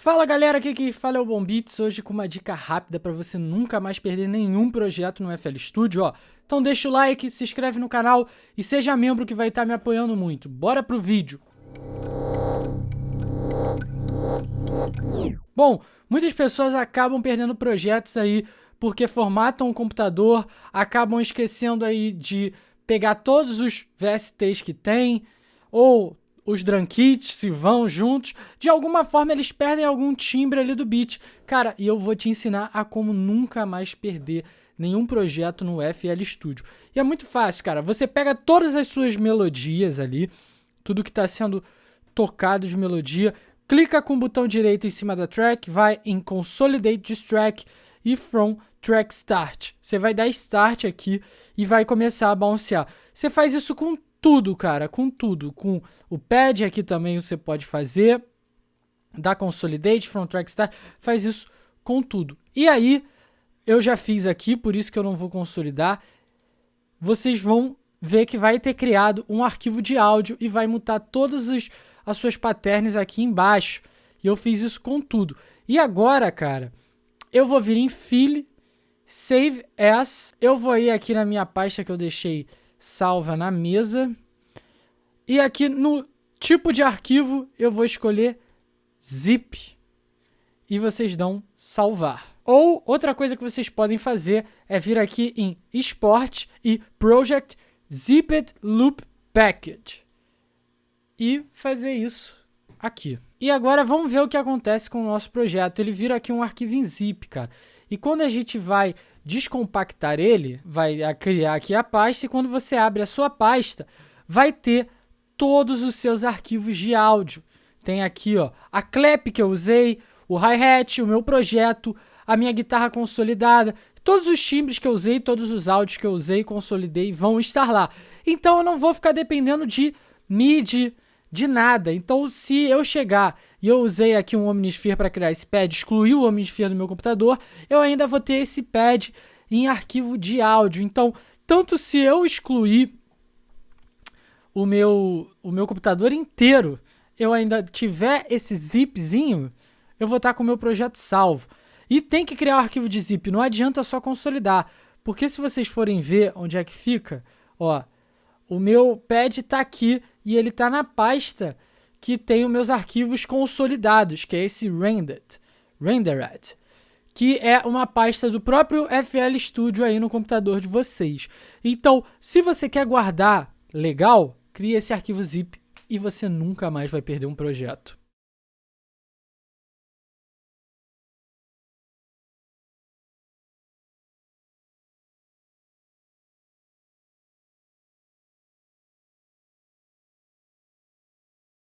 Fala galera, aqui que fala é o Bombits, hoje com uma dica rápida para você nunca mais perder nenhum projeto no FL Studio, ó. Então deixa o like, se inscreve no canal e seja membro que vai estar tá me apoiando muito. Bora pro vídeo! Bom, muitas pessoas acabam perdendo projetos aí porque formatam o computador, acabam esquecendo aí de pegar todos os VSTs que tem, ou os drum kits se vão juntos, de alguma forma eles perdem algum timbre ali do beat. Cara, e eu vou te ensinar a como nunca mais perder nenhum projeto no FL Studio. E é muito fácil, cara. Você pega todas as suas melodias ali, tudo que está sendo tocado de melodia, clica com o botão direito em cima da track, vai em Consolidate this track e From Track Start. Você vai dar Start aqui e vai começar a bouncear. Você faz isso com tudo, cara, com tudo. Com o pad aqui também você pode fazer. Da Consolidate, From Track Start, faz isso com tudo. E aí, eu já fiz aqui, por isso que eu não vou consolidar. Vocês vão ver que vai ter criado um arquivo de áudio e vai mutar todas as, as suas patterns aqui embaixo. E eu fiz isso com tudo. E agora, cara, eu vou vir em File, Save As. Eu vou ir aqui na minha pasta que eu deixei salva na mesa. E aqui no tipo de arquivo eu vou escolher zip e vocês dão salvar. Ou outra coisa que vocês podem fazer é vir aqui em export e project zipped loop package e fazer isso aqui. E agora vamos ver o que acontece com o nosso projeto. Ele vira aqui um arquivo em zip, cara. E quando a gente vai descompactar ele, vai criar aqui a pasta e quando você abre a sua pasta, vai ter todos os seus arquivos de áudio. Tem aqui ó, a clap que eu usei, o hi-hat, o meu projeto, a minha guitarra consolidada, todos os timbres que eu usei, todos os áudios que eu usei, consolidei, vão estar lá. Então eu não vou ficar dependendo de MIDI, de nada. Então, se eu chegar e eu usei aqui um Omnisphere para criar esse pad, excluir o Omnisphere do meu computador, eu ainda vou ter esse pad em arquivo de áudio. Então, tanto se eu excluir o meu, o meu computador inteiro, eu ainda tiver esse zipzinho, eu vou estar com o meu projeto salvo. E tem que criar o um arquivo de zip, não adianta só consolidar. Porque se vocês forem ver onde é que fica, ó, o meu pad está aqui e ele está na pasta que tem os meus arquivos consolidados, que é esse rendered, rendered, que é uma pasta do próprio FL Studio aí no computador de vocês. Então, se você quer guardar legal, crie esse arquivo zip e você nunca mais vai perder um projeto.